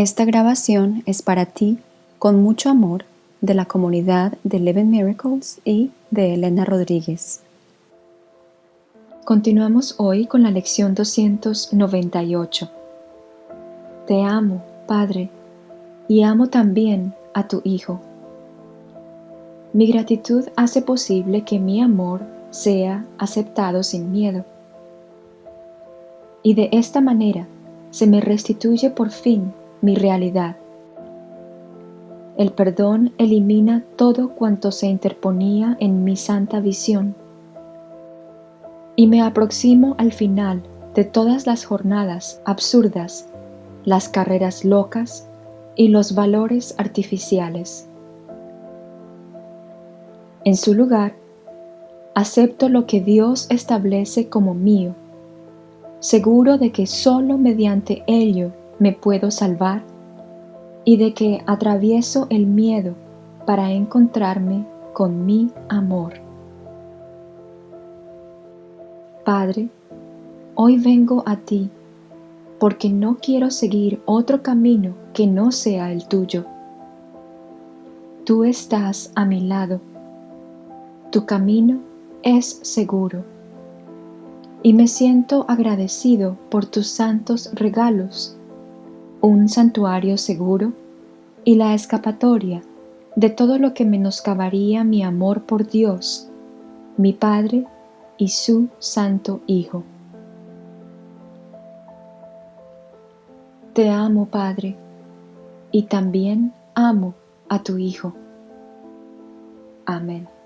Esta grabación es para ti, con mucho amor, de la comunidad de Eleven Miracles y de Elena Rodríguez. Continuamos hoy con la lección 298. Te amo, Padre, y amo también a tu Hijo. Mi gratitud hace posible que mi amor sea aceptado sin miedo. Y de esta manera se me restituye por fin mi realidad. El perdón elimina todo cuanto se interponía en mi santa visión y me aproximo al final de todas las jornadas absurdas, las carreras locas y los valores artificiales. En su lugar, acepto lo que Dios establece como mío, seguro de que sólo mediante ello me puedo salvar y de que atravieso el miedo para encontrarme con mi amor. Padre, hoy vengo a ti porque no quiero seguir otro camino que no sea el tuyo. Tú estás a mi lado. Tu camino es seguro. Y me siento agradecido por tus santos regalos un santuario seguro y la escapatoria de todo lo que menoscabaría mi amor por Dios, mi Padre y su Santo Hijo. Te amo, Padre, y también amo a tu Hijo. Amén.